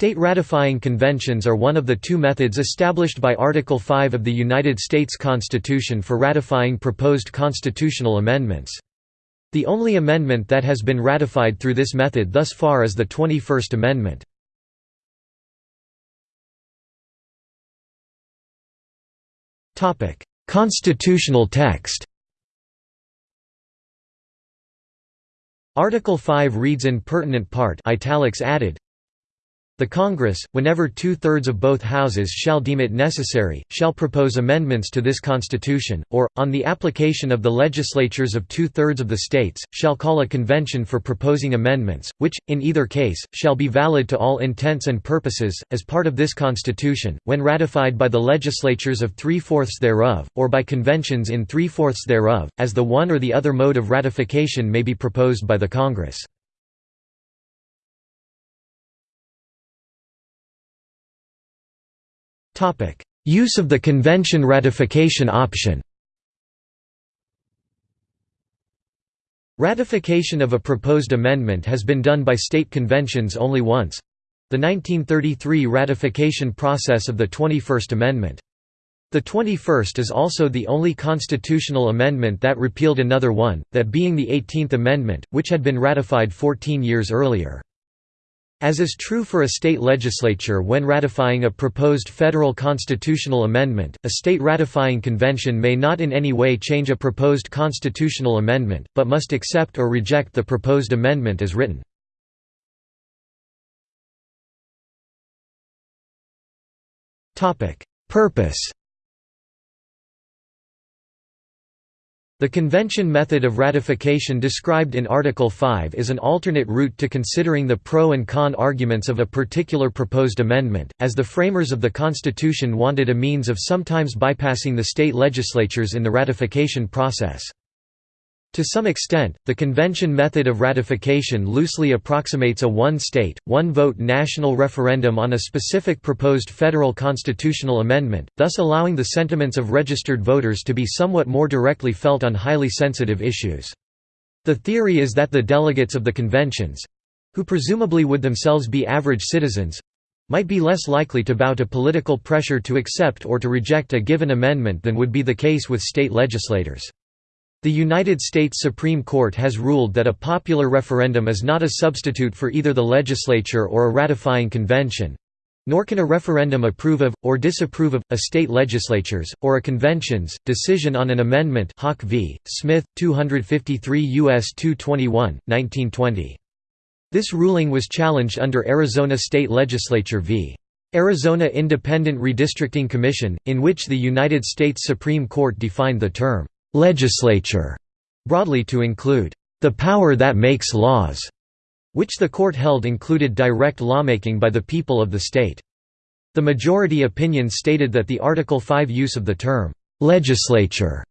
State ratifying conventions are one of the two methods established by Article 5 of the United States Constitution for ratifying proposed constitutional amendments. The only amendment that has been ratified through this method thus far is the 21st Amendment. Constitutional text Article 5 reads in pertinent part italics added, the Congress, whenever two-thirds of both houses shall deem it necessary, shall propose amendments to this Constitution, or, on the application of the legislatures of two-thirds of the states, shall call a convention for proposing amendments, which, in either case, shall be valid to all intents and purposes, as part of this Constitution, when ratified by the legislatures of three-fourths thereof, or by conventions in three-fourths thereof, as the one or the other mode of ratification may be proposed by the Congress. Use of the convention ratification option Ratification of a proposed amendment has been done by state conventions only once the 1933 ratification process of the 21st Amendment. The 21st is also the only constitutional amendment that repealed another one, that being the 18th Amendment, which had been ratified 14 years earlier. As is true for a state legislature when ratifying a proposed federal constitutional amendment, a state ratifying convention may not in any way change a proposed constitutional amendment, but must accept or reject the proposed amendment as written. Purpose The convention method of ratification described in Article 5 is an alternate route to considering the pro and con arguments of a particular proposed amendment, as the framers of the Constitution wanted a means of sometimes bypassing the state legislatures in the ratification process. To some extent, the convention method of ratification loosely approximates a one-state, one-vote national referendum on a specific proposed federal constitutional amendment, thus allowing the sentiments of registered voters to be somewhat more directly felt on highly sensitive issues. The theory is that the delegates of the conventions—who presumably would themselves be average citizens—might be less likely to bow to political pressure to accept or to reject a given amendment than would be the case with state legislators. The United States Supreme Court has ruled that a popular referendum is not a substitute for either the legislature or a ratifying convention, nor can a referendum approve of, or disapprove of, a state legislature's, or a convention's, decision on an amendment Hawke v. Smith, 253 U.S. 221, 1920. This ruling was challenged under Arizona State Legislature v. Arizona Independent Redistricting Commission, in which the United States Supreme Court defined the term legislature broadly to include the power that makes laws, which the court held included direct lawmaking by the people of the state. The majority opinion stated that the Article 5 use of the term legislature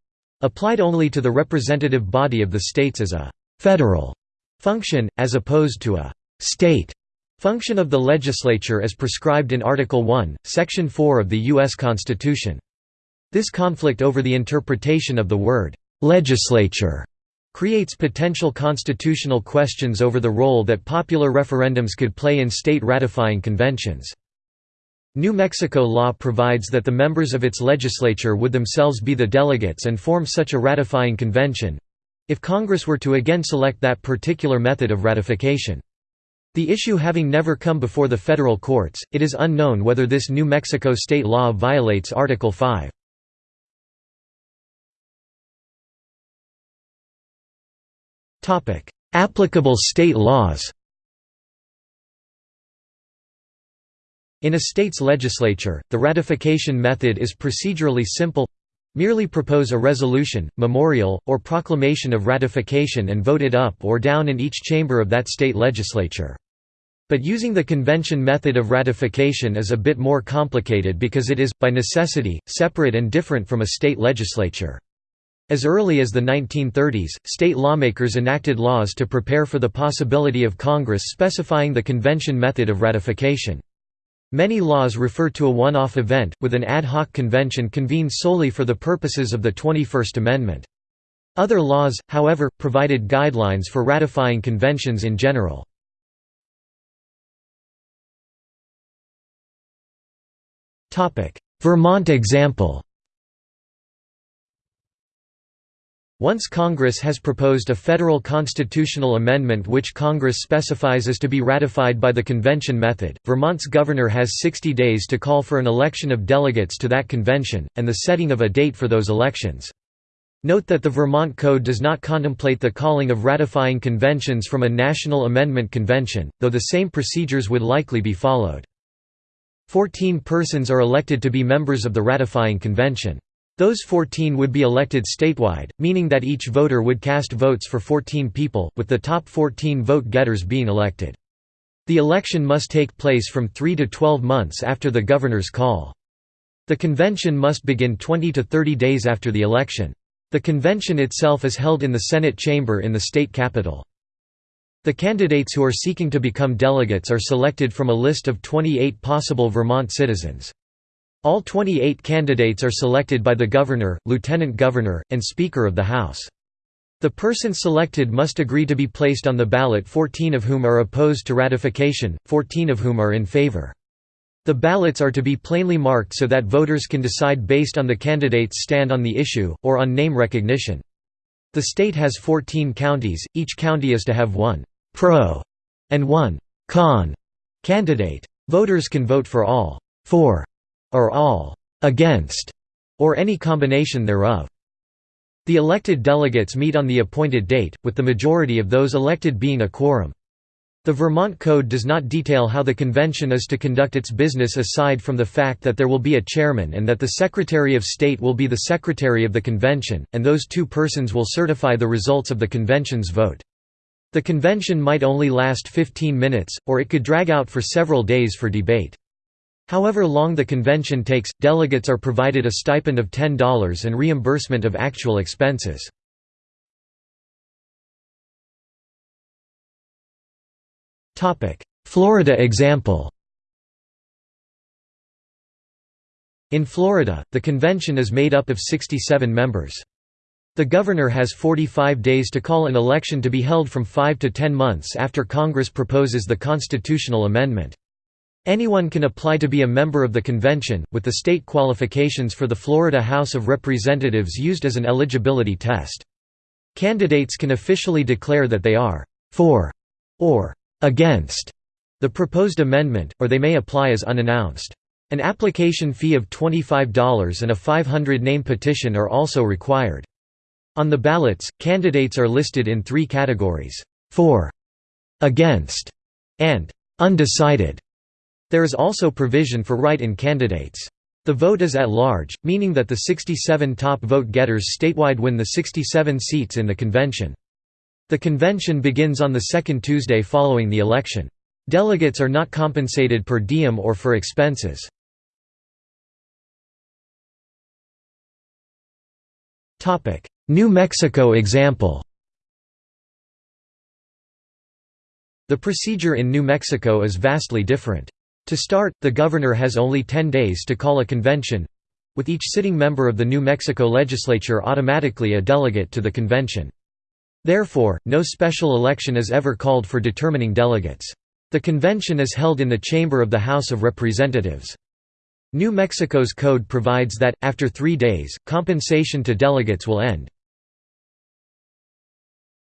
applied only to the representative body of the states as a federal function, as opposed to a state function of the legislature as prescribed in Article 1, Section 4 of the U.S. Constitution. This conflict over the interpretation of the word «legislature» creates potential constitutional questions over the role that popular referendums could play in state ratifying conventions. New Mexico law provides that the members of its legislature would themselves be the delegates and form such a ratifying convention—if Congress were to again select that particular method of ratification. The issue having never come before the federal courts, it is unknown whether this New Mexico state law violates Article 5. Applicable state laws In a state's legislature, the ratification method is procedurally simple merely propose a resolution, memorial, or proclamation of ratification and vote it up or down in each chamber of that state legislature. But using the convention method of ratification is a bit more complicated because it is, by necessity, separate and different from a state legislature. As early as the 1930s, state lawmakers enacted laws to prepare for the possibility of Congress specifying the convention method of ratification. Many laws refer to a one-off event, with an ad hoc convention convened solely for the purposes of the 21st Amendment. Other laws, however, provided guidelines for ratifying conventions in general. Vermont example Once Congress has proposed a federal constitutional amendment which Congress specifies is to be ratified by the convention method, Vermont's governor has 60 days to call for an election of delegates to that convention, and the setting of a date for those elections. Note that the Vermont Code does not contemplate the calling of ratifying conventions from a national amendment convention, though the same procedures would likely be followed. Fourteen persons are elected to be members of the ratifying convention. Those 14 would be elected statewide, meaning that each voter would cast votes for 14 people, with the top 14 vote-getters being elected. The election must take place from 3 to 12 months after the governor's call. The convention must begin 20 to 30 days after the election. The convention itself is held in the Senate chamber in the state capitol. The candidates who are seeking to become delegates are selected from a list of 28 possible Vermont citizens. All 28 candidates are selected by the governor, lieutenant governor, and speaker of the House. The person selected must agree to be placed on the ballot 14 of whom are opposed to ratification, 14 of whom are in favor. The ballots are to be plainly marked so that voters can decide based on the candidate's stand on the issue, or on name recognition. The state has 14 counties, each county is to have one «pro» and one «con» candidate. Voters can vote for all four or all against, or any combination thereof. The elected delegates meet on the appointed date, with the majority of those elected being a quorum. The Vermont Code does not detail how the convention is to conduct its business aside from the fact that there will be a chairman and that the Secretary of State will be the secretary of the convention, and those two persons will certify the results of the convention's vote. The convention might only last 15 minutes, or it could drag out for several days for debate. However long the convention takes, delegates are provided a stipend of $10 and reimbursement of actual expenses. Florida example In Florida, the convention is made up of 67 members. The governor has 45 days to call an election to be held from 5 to 10 months after Congress proposes the constitutional amendment. Anyone can apply to be a member of the convention, with the state qualifications for the Florida House of Representatives used as an eligibility test. Candidates can officially declare that they are «for» or «against» the proposed amendment, or they may apply as unannounced. An application fee of $25 and a 500-name petition are also required. On the ballots, candidates are listed in three categories, «for», «against», and «undecided». There is also provision for write-in candidates. The vote is at large, meaning that the 67 top vote-getters statewide win the 67 seats in the convention. The convention begins on the second Tuesday following the election. Delegates are not compensated per diem or for expenses. New Mexico example The procedure in New Mexico is vastly different. To start, the governor has only 10 days to call a convention—with each sitting member of the New Mexico legislature automatically a delegate to the convention. Therefore, no special election is ever called for determining delegates. The convention is held in the chamber of the House of Representatives. New Mexico's code provides that, after three days, compensation to delegates will end.